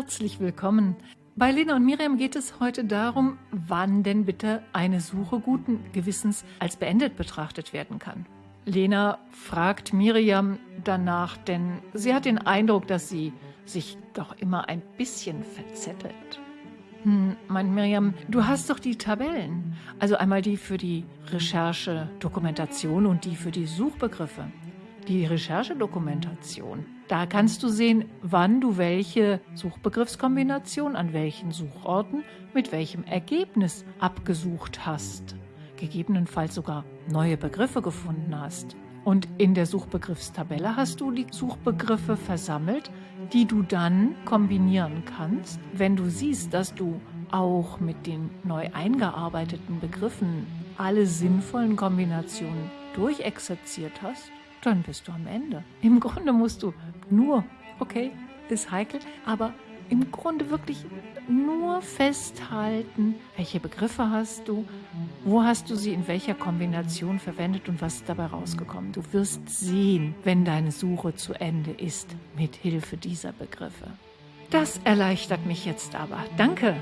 Herzlich willkommen. Bei Lena und Miriam geht es heute darum, wann denn bitte eine Suche guten Gewissens als beendet betrachtet werden kann. Lena fragt Miriam danach, denn sie hat den Eindruck, dass sie sich doch immer ein bisschen verzettelt. Hm, meint Miriam, du hast doch die Tabellen. Also einmal die für die Recherche, Dokumentation und die für die Suchbegriffe. Die Recherchedokumentation. Da kannst du sehen, wann du welche Suchbegriffskombination an welchen Suchorten mit welchem Ergebnis abgesucht hast. Gegebenenfalls sogar neue Begriffe gefunden hast. Und in der Suchbegriffstabelle hast du die Suchbegriffe versammelt, die du dann kombinieren kannst, wenn du siehst, dass du auch mit den neu eingearbeiteten Begriffen alle sinnvollen Kombinationen durchexerziert hast, dann bist du am Ende. Im Grunde musst du nur, okay, ist heikel, aber im Grunde wirklich nur festhalten, welche Begriffe hast du, wo hast du sie in welcher Kombination verwendet und was ist dabei rausgekommen. Du wirst sehen, wenn deine Suche zu Ende ist, mit Hilfe dieser Begriffe. Das erleichtert mich jetzt aber. Danke.